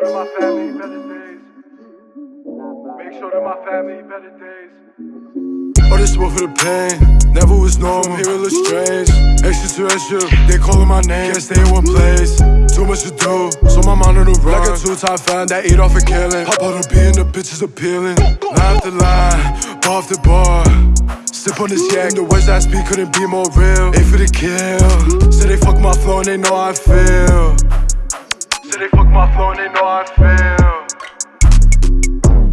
sure that my family better days. Make sure that my family better days. All this work for the pain, never was normal, here it looks strange. Extraterrestrial, they calling my name, can't stay in one place. Too much to do, so my mind on the run. Like a two-time fan that eat off a killing. Pop out a being and the bitches appealing. Line after line, bar after bar. Sip on this yak, the words I speak couldn't be more real. Ain't for the kill. Say so they fuck my flow and they know I feel. Say my flow and they know I feel.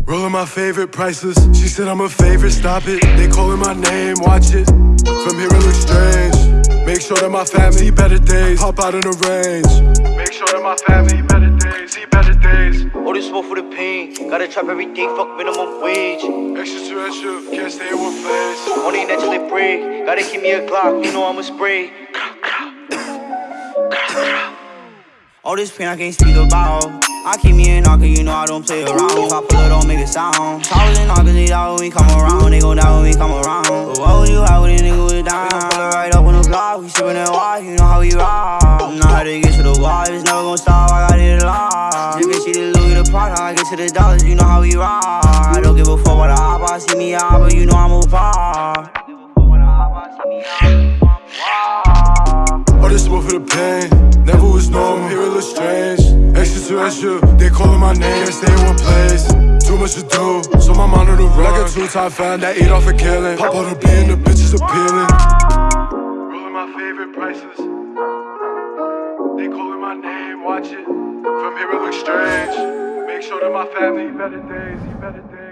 Rolling my favorite priceless. She said I'm a favorite, stop it. They calling my name, watch it. From here it looks strange. Make sure that my family see better days. Hop out in the range. Make sure that my family better days, see better days. All this smoke for the pain. Gotta trap every day, fuck minimum wage. Extraterrestrial, can't stay in one place. Only until it break. Gotta keep me a Glock, you know I'ma spray. All this pain I can't speak about. I keep me in knocker, you know I don't play around. If I pull it, don't make a sound. Towers and knockers, they die when we come around. They go down when we come around. But what would you have with a nigga with down? We gon' pull it right up on the block. We sippin' that wine, you know how we rock. Know how to get to the wall, it's never gon' stop. I got it locked. You can see the Louis the Prada, I get to the dollars, you know how we rock. I don't give a fuck what I hop, I see me out, but you know I'm a. Oh, this one for the pain. Never was normal, here it looks strange. Extraterrestrial, they calling my name, can't stay in one place. Too much to do, so my mind on the run. Like a two-time fan that eat off a killing. Pop out a beat and the bitches appealing. Rolling my favorite prices. They calling my name, watch it. From here it looks strange. Make sure that my family better days, better days.